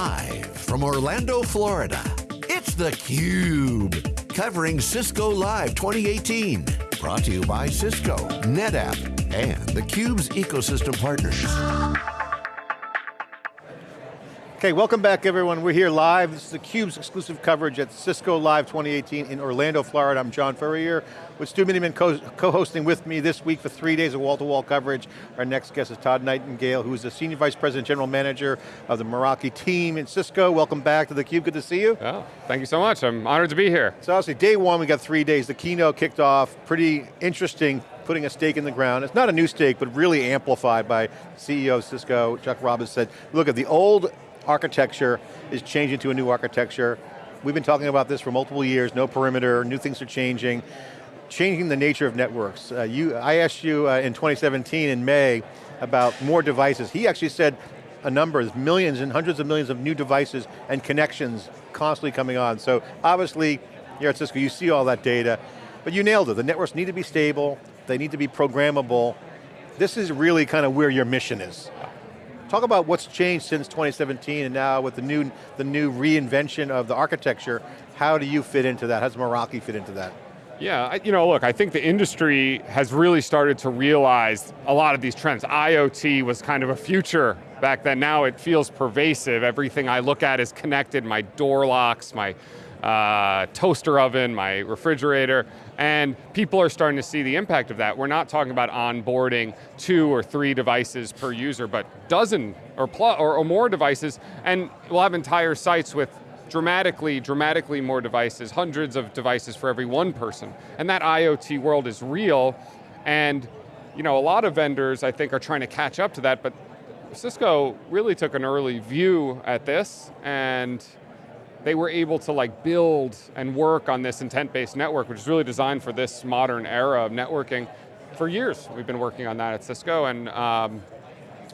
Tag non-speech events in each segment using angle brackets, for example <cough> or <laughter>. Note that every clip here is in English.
Live from Orlando, Florida, it's theCUBE. Covering Cisco Live 2018. Brought to you by Cisco, NetApp, and theCUBE's ecosystem partners. Okay, welcome back everyone. We're here live. This is theCUBE's exclusive coverage at Cisco Live 2018 in Orlando, Florida. I'm John Furrier with Stu Miniman co-hosting with me this week for three days of wall-to-wall -wall coverage. Our next guest is Todd Nightingale, who is the Senior Vice President, General Manager of the Meraki team in Cisco. Welcome back to theCUBE, good to see you. Oh, thank you so much, I'm honored to be here. So obviously day one, we got three days. The keynote kicked off, pretty interesting, putting a stake in the ground. It's not a new stake, but really amplified by CEO of Cisco, Chuck Robbins said, look at the old architecture is changing to a new architecture. We've been talking about this for multiple years, no perimeter, new things are changing. Changing the nature of networks. Uh, you, I asked you uh, in 2017 in May about more devices. He actually said a number, of millions and hundreds of millions of new devices and connections constantly coming on. So obviously, here at Cisco, you see all that data, but you nailed it. The networks need to be stable, they need to be programmable. This is really kind of where your mission is. Talk about what's changed since 2017 and now with the new, the new reinvention of the architecture, how do you fit into that? How does Meraki fit into that? Yeah, you know, look, I think the industry has really started to realize a lot of these trends. IoT was kind of a future back then, now it feels pervasive. Everything I look at is connected, my door locks, my uh, toaster oven, my refrigerator, and people are starting to see the impact of that. We're not talking about onboarding two or three devices per user, but dozen or, or, or more devices, and we'll have entire sites with dramatically, dramatically more devices, hundreds of devices for every one person. And that IoT world is real, and you know, a lot of vendors, I think, are trying to catch up to that, but Cisco really took an early view at this, and they were able to like build and work on this intent-based network, which is really designed for this modern era of networking. For years, we've been working on that at Cisco, and um,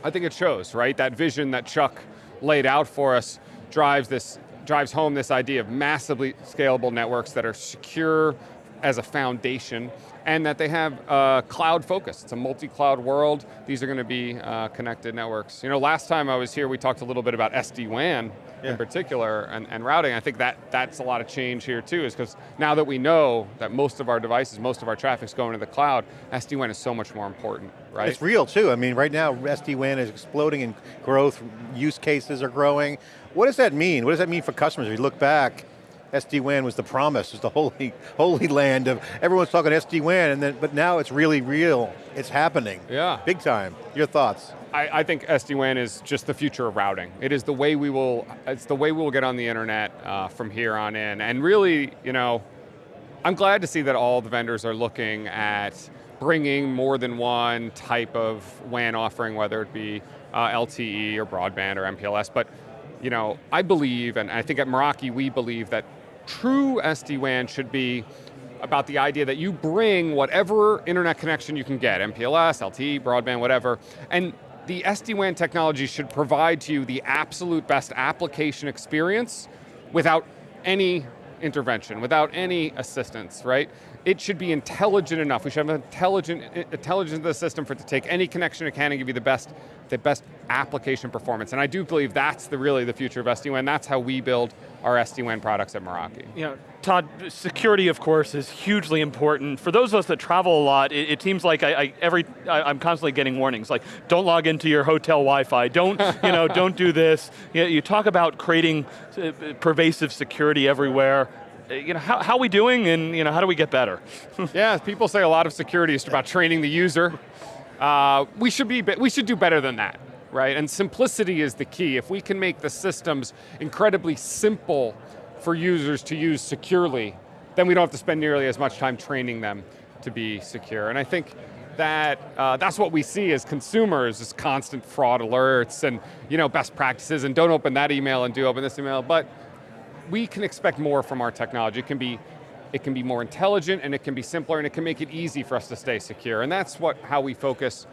I think it shows, right? That vision that Chuck laid out for us drives this drives home this idea of massively scalable networks that are secure as a foundation and that they have uh, cloud focus. It's a multi-cloud world. These are going to be uh, connected networks. You know, last time I was here, we talked a little bit about SD-WAN yeah. in particular and, and routing. I think that that's a lot of change here too, is because now that we know that most of our devices, most of our traffic's going to the cloud, SD-WAN is so much more important, right? It's real too. I mean, right now, SD-WAN is exploding in growth, use cases are growing. What does that mean? What does that mean for customers? If you look back, SD-WAN was the promise, was the holy, <laughs> holy land of, everyone's talking SD-WAN, and then, but now it's really real, it's happening. Yeah. Big time, your thoughts? I, I think SD-WAN is just the future of routing. It is the way we will, it's the way we will get on the internet uh, from here on in, and really, you know, I'm glad to see that all the vendors are looking at bringing more than one type of WAN offering, whether it be uh, LTE or broadband or MPLS, but you know, I believe, and I think at Meraki we believe that true SD-WAN should be about the idea that you bring whatever internet connection you can get, MPLS, LTE, broadband, whatever, and the SD-WAN technology should provide to you the absolute best application experience without any intervention, without any assistance, right? It should be intelligent enough. We should have an intelligent, intelligence in the system for it to take any connection it can and give you the best, the best application performance. And I do believe that's the really the future of SD-WAN. That's how we build our SD-WAN products at Meraki. You know, Todd, security of course is hugely important. For those of us that travel a lot, it, it seems like I, I every, I, am constantly getting warnings, like don't log into your hotel Wi-Fi, don't, you know, <laughs> don't do this. You, know, you talk about creating uh, pervasive security everywhere you know, how, how are we doing and you know, how do we get better? <laughs> yeah, people say a lot of security is about training the user. Uh, we, should be, we should do better than that, right? And simplicity is the key. If we can make the systems incredibly simple for users to use securely, then we don't have to spend nearly as much time training them to be secure. And I think that uh, that's what we see as consumers, is constant fraud alerts and you know, best practices and don't open that email and do open this email, but we can expect more from our technology. It can be it can be more intelligent and it can be simpler and it can make it easy for us to stay secure. And that's what how we focus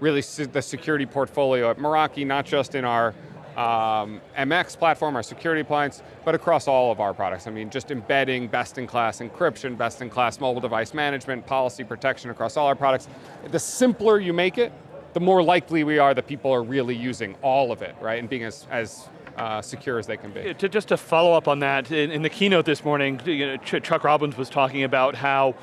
really the security portfolio at Meraki, not just in our um, MX platform, our security appliance, but across all of our products. I mean, just embedding best-in-class encryption, best-in-class mobile device management, policy protection across all our products. The simpler you make it, the more likely we are that people are really using all of it, right? And being as, as uh, secure as they can be. To, just to follow up on that, in, in the keynote this morning, you know, Ch Chuck Robbins was talking about how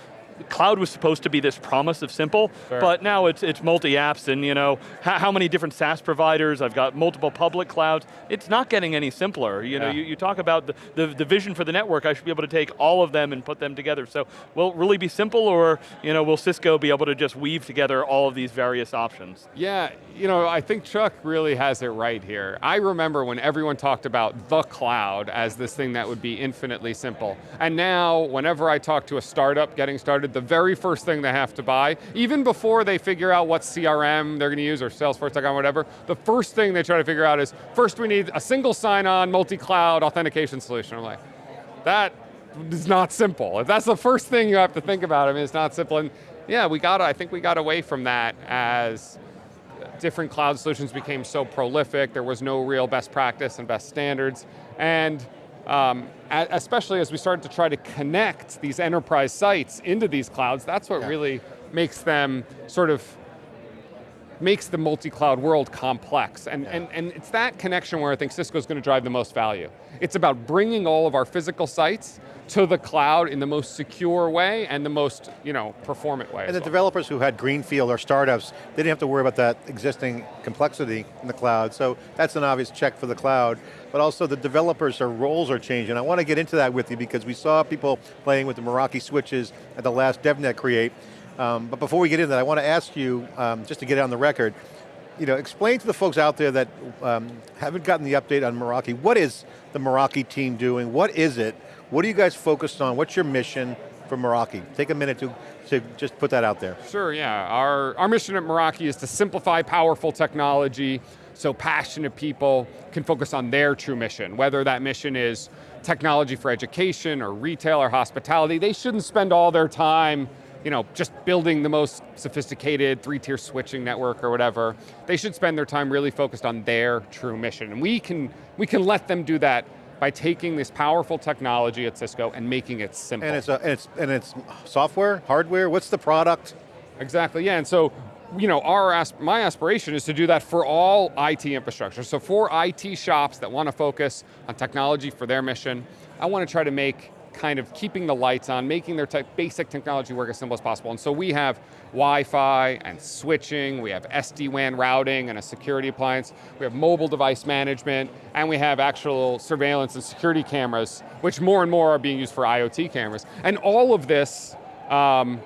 cloud was supposed to be this promise of simple, sure. but now it's, it's multi-apps and you know, how, how, many different SaaS providers, I've got multiple public clouds, it's not getting any simpler. You know, yeah. you, you, talk about the, the, the, vision for the network, I should be able to take all of them and put them together. So will it really be simple or you know, will Cisco be able to just weave together all of these various options? Yeah, you know, I think Chuck really has it right here. I remember when everyone talked about the cloud as this thing that would be infinitely simple. And now, whenever I talk to a startup getting started, the very first thing they have to buy, even before they figure out what CRM they're going to use or Salesforce.com, or whatever, the first thing they try to figure out is, first we need a single sign-on, multi-cloud authentication solution. I'm like, that is not simple. If that's the first thing you have to think about, I mean, it's not simple. And yeah, we got, I think we got away from that as different cloud solutions became so prolific, there was no real best practice and best standards. And um, especially as we started to try to connect these enterprise sites into these clouds, that's what yeah. really makes them sort of makes the multi-cloud world complex. And, yeah. and, and it's that connection where I think Cisco's going to drive the most value. It's about bringing all of our physical sites to the cloud in the most secure way and the most you know, performant way. And the well. developers who had Greenfield or startups, they didn't have to worry about that existing complexity in the cloud, so that's an obvious check for the cloud. But also the developers, their roles are changing. I want to get into that with you because we saw people playing with the Meraki switches at the last DevNet Create. Um, but before we get into that, I want to ask you, um, just to get it on the record, you know, explain to the folks out there that um, haven't gotten the update on Meraki, what is the Meraki team doing? What is it? What are you guys focused on? What's your mission for Meraki? Take a minute to, to just put that out there. Sure, yeah. Our, our mission at Meraki is to simplify powerful technology so passionate people can focus on their true mission, whether that mission is technology for education or retail or hospitality. They shouldn't spend all their time you know, just building the most sophisticated three-tier switching network or whatever. They should spend their time really focused on their true mission. And we can, we can let them do that by taking this powerful technology at Cisco and making it simple. And it's, a, and it's, and it's software, hardware, what's the product? Exactly, yeah, and so you know, our my aspiration is to do that for all IT infrastructure. So for IT shops that want to focus on technology for their mission, I want to try to make kind of keeping the lights on, making their basic technology work as simple as possible. And so we have Wi-Fi and switching, we have SD-WAN routing and a security appliance, we have mobile device management, and we have actual surveillance and security cameras, which more and more are being used for IoT cameras. And all of this um,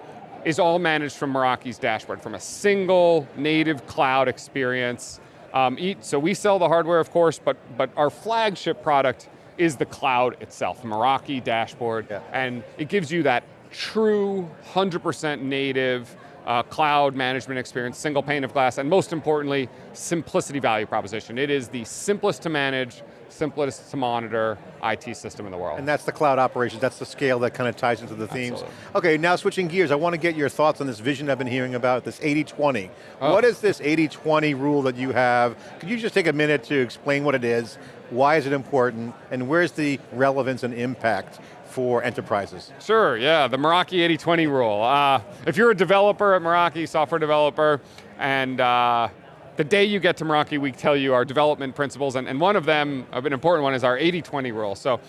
is all managed from Meraki's dashboard, from a single native cloud experience. Um, so we sell the hardware, of course, but, but our flagship product is the cloud itself, Meraki dashboard, yeah. and it gives you that true 100% native uh, cloud management experience, single pane of glass, and most importantly, simplicity value proposition. It is the simplest to manage, simplest to monitor IT system in the world. And that's the cloud operations, that's the scale that kind of ties into the themes. Absolutely. Okay, now switching gears, I want to get your thoughts on this vision I've been hearing about, this 80-20. Oh. What is this 80-20 rule that you have? Could you just take a minute to explain what it is, why is it important, and where's the relevance and impact for enterprises? Sure, yeah, the Meraki 80-20 rule. Uh, if you're a developer at Meraki, software developer, and uh, the day you get to Meraki, we tell you our development principles, and, and one of them, an important one, is our 80-20 rule. So,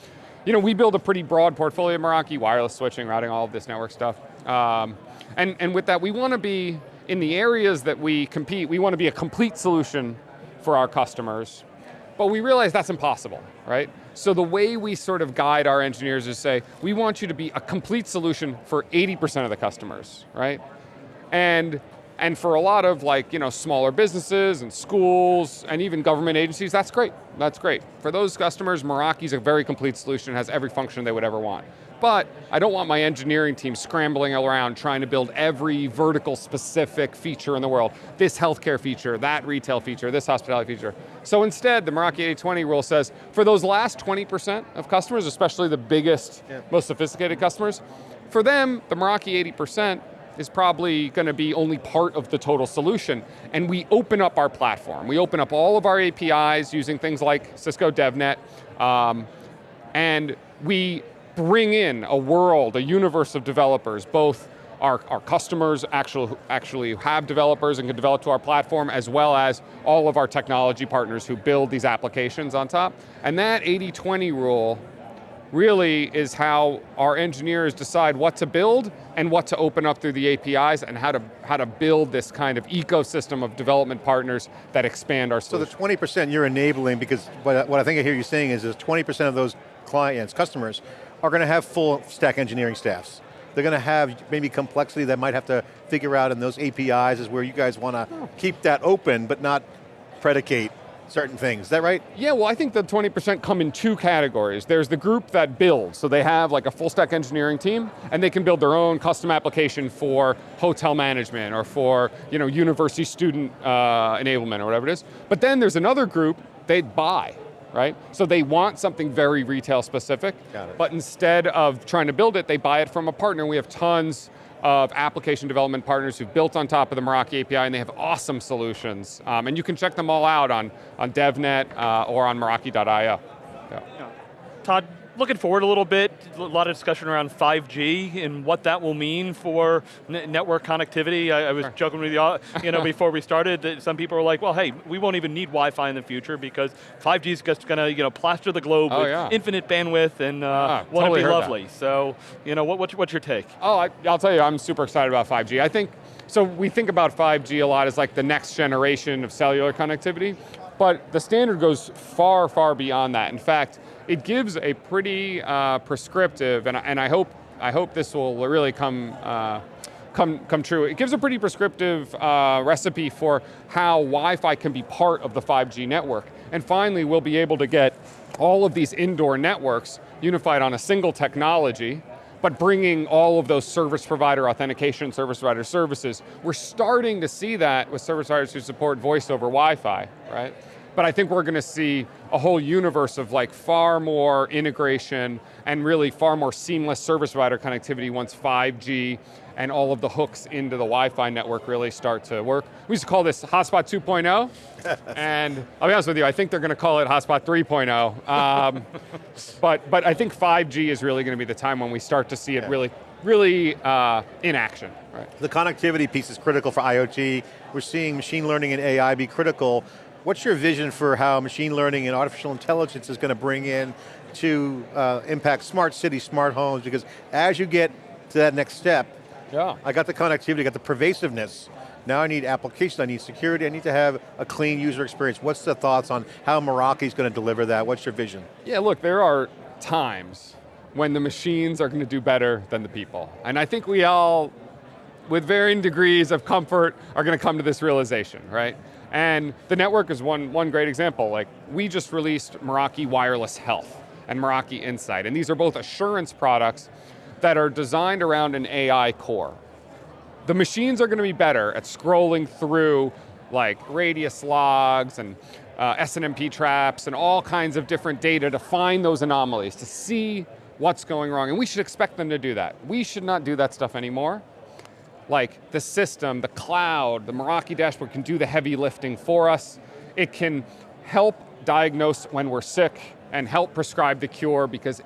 you know, we build a pretty broad portfolio Meraki, wireless switching, routing, all of this network stuff. Um, and, and with that, we want to be, in the areas that we compete, we want to be a complete solution for our customers, but we realize that's impossible, right? So the way we sort of guide our engineers is say, we want you to be a complete solution for 80% of the customers, right? And and for a lot of like, you know, smaller businesses and schools and even government agencies, that's great, that's great. For those customers, Meraki's a very complete solution, has every function they would ever want. But I don't want my engineering team scrambling around trying to build every vertical specific feature in the world. This healthcare feature, that retail feature, this hospitality feature. So instead, the Meraki 80-20 rule says, for those last 20% of customers, especially the biggest, yeah. most sophisticated customers, for them, the Meraki 80% is probably going to be only part of the total solution. And we open up our platform. We open up all of our APIs using things like Cisco DevNet, um, and we bring in a world, a universe of developers, both our, our customers actually, actually have developers and can develop to our platform, as well as all of our technology partners who build these applications on top. And that 80-20 rule really is how our engineers decide what to build and what to open up through the APIs and how to, how to build this kind of ecosystem of development partners that expand our So the 20% you're enabling, because what, I- what I think I hear you saying is, is 20% of those clients, customers, are going to have full stack engineering staffs. They're going to have maybe complexity that might have to figure out in those APIs is where you guys want to keep that open, but not predicate certain things. Is that right? Yeah, well I think the 20% come in two categories. There's the group that builds, so they have like a full stack engineering team, and they can build their own custom application for hotel management or for you know, university student uh, enablement or whatever it is. But then there's another group, they buy, right? So they want something very retail specific, but instead of trying to build it, they buy it from a partner. We have tons of application development partners who've built on top of the Meraki API and they have awesome solutions. Um, and you can check them all out on, on DevNet uh, or on Meraki.io. Yeah. Todd, looking forward a little bit, a lot of discussion around 5G and what that will mean for network connectivity. I, I was joking with you, all- you know, <laughs> before we started, that some people were like, well, hey, we won't even need Wi-Fi in the future because 5G is just going to, you know, plaster the globe Oh, with yeah. infinite bandwidth and uh, Ah, won't totally it be heard that. lovely? So, you know, what, what's, what's your take? Oh, I, I'll tell you, I'm super excited about 5G. I think, so we think about 5G a lot as like the next generation of cellular connectivity, but the standard goes far, far beyond that. In fact, it gives a pretty uh, prescriptive, and, I- and I hope I hope this will really come uh, come come true. It gives a pretty prescriptive uh, recipe for how Wi-Fi can be part of the 5G network. And finally, we'll be able to get all of these indoor networks unified on a single technology but bringing all of those service provider authentication, service provider services, we're starting to see that with service providers who support voice over Wi-Fi, right? But I think we're going to see a whole universe of like far more integration and really far more seamless service provider connectivity once 5G and all of the hooks into the Wi-Fi network really start to work. We used to call this Hotspot 2.0, <laughs> and I'll be honest with you, I think they're going to call it Hotspot 3.0. Um, <laughs> but, but I think 5G is really going to be the time when we start to see it really, really uh, in action. Right? The connectivity piece is critical for IoT. We're seeing machine learning and AI be critical. What's your vision for how machine learning and artificial intelligence is going to bring in to uh, impact smart cities, smart homes? Because as you get to that next step, Yeah. I got the connectivity, I got the pervasiveness. Now I need applications, I need security, I need to have a clean user experience. What's the thoughts on how Meraki's going to deliver that? What's your vision? Yeah, look, there are times when the machines are going to do better than the people. And I think we all, with varying degrees of comfort, are going to come to this realization, right? And the network is one, one great example. Like, we just released Meraki Wireless Health and Meraki Insight, and these are both assurance products that are designed around an AI core. The machines are going to be better at scrolling through like radius logs and uh, SNMP traps and all kinds of different data to find those anomalies, to see what's going wrong. And we should expect them to do that. We should not do that stuff anymore. Like the system, the cloud, the Meraki dashboard can do the heavy lifting for us. It can help diagnose when we're sick and help prescribe the cure because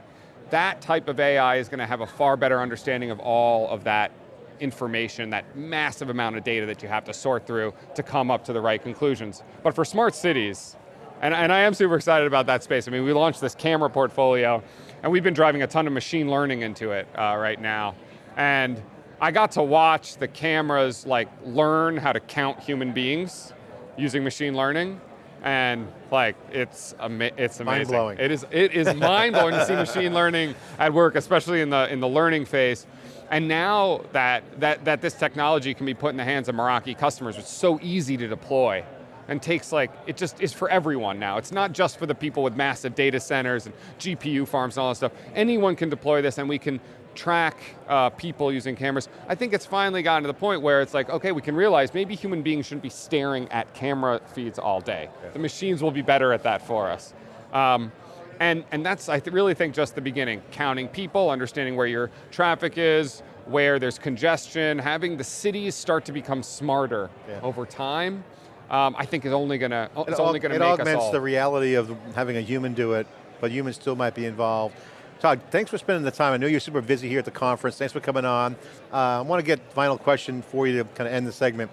that type of AI is going to have a far better understanding of all of that information, that massive amount of data that you have to sort through to come up to the right conclusions. But for smart cities, and, and I am super excited about that space. I mean, we launched this camera portfolio, and we've been driving a ton of machine learning into it uh, right now. And I got to watch the cameras like learn how to count human beings using machine learning, and like it's ama- it's amazing. Mind-blowing. It is it is mind blowing to see machine learning at work, especially in the in the learning phase. And now that that that this technology can be put in the hands of Meraki customers, it's so easy to deploy and takes like, it just is for everyone now. It's not just for the people with massive data centers and GPU farms and all that stuff. Anyone can deploy this and we can track uh, people using cameras. I think it's finally gotten to the point where it's like, okay, we can realize maybe human beings shouldn't be staring at camera feeds all day. The machines will be better at that for us. Um, and, and that's, I th- really think, just the beginning. Counting people, understanding where your traffic is, where there's congestion, having the cities start to become smarter Yeah. over time, um, I think is only going to, it's It only going to make us all. It augments the reality of having a human do it, but humans still might be involved. Todd, thanks for spending the time. I know you're super busy here at the conference. Thanks for coming on. Uh, I want to get final question for you to kind of end the segment.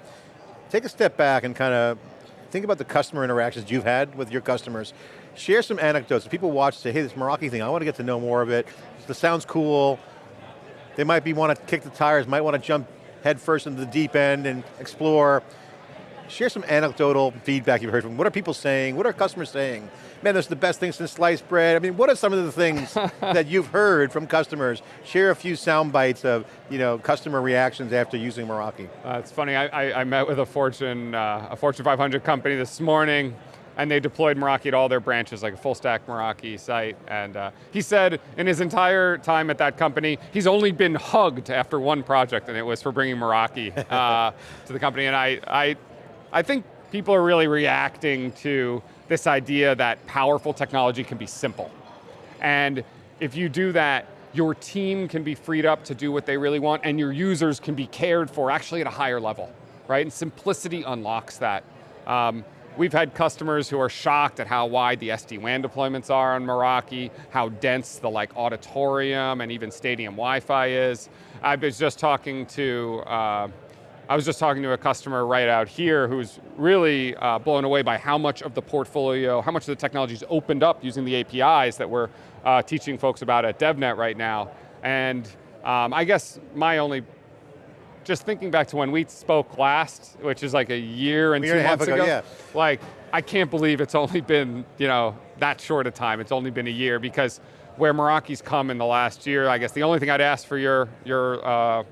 Take a step back and kind of think about the customer interactions you've had with your customers. Share some anecdotes. If people watch say, hey, this Meraki thing, I want to get to know more of it. This sounds cool. They might be want to kick the tires, might want to jump head first into the deep end and explore. Share some anecdotal feedback you've heard from. What are people saying? What are customers saying? Man, this is the best thing since sliced bread. I mean, what are some of the things <laughs> that you've heard from customers? Share a few sound bites of you know, customer reactions after using Meraki. Uh, it's funny, I, I, I, met with a Fortune, uh, a Fortune 500 company this morning, and they deployed Meraki at all their branches, like a full stack Meraki site. And uh, he said in his entire time at that company, he's only been hugged after one project, and it was for bringing Meraki uh, <laughs> to the company. And I, I, I think people are really reacting to this idea that powerful technology can be simple. And if you do that, your team can be freed up to do what they really want and your users can be cared for actually at a higher level, right? And simplicity unlocks that. Um, we've had customers who are shocked at how wide the SD-WAN deployments are on Meraki, how dense the like auditorium and even stadium Wi-Fi is. I was just talking to uh, I was just talking to a customer right out here who's really uh, blown away by how much of the portfolio, how much of the technology is opened up using the APIs that we're uh, teaching folks about at DevNet right now. And um, I guess my only, just thinking back to when we spoke last, which is like a year and a year two and months ago, ago, yeah. like, I can't believe it's only been, you know, that short a time. It's only been a year because where Meraki's come in the last year, I guess the only thing I'd ask for your, your, uh,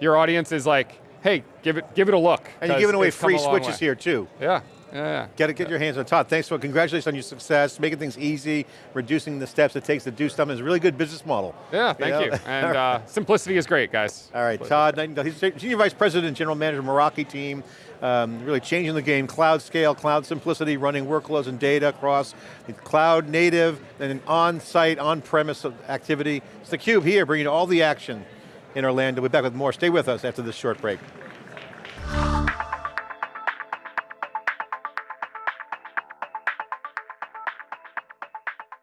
your audience is like, hey, give it, give it a look. And you're giving away free switches way. here too. Yeah, yeah, yeah. Get it, get your hands on Todd. Thanks for, congratulations on your success, making things easy, reducing the steps it takes to do something. It's a really good business model. Yeah, thank you. you. <laughs> And uh, simplicity is great, guys. All right, Todd, Nightingale, he's Senior Vice President, General Manager, Meraki team, um, really changing the game, cloud scale, cloud simplicity, running workloads and data across cloud native and on-site, on-premise activity. It's theCUBE here, bringing all the action in Orlando. We'll be back with more. Stay with us after this short break.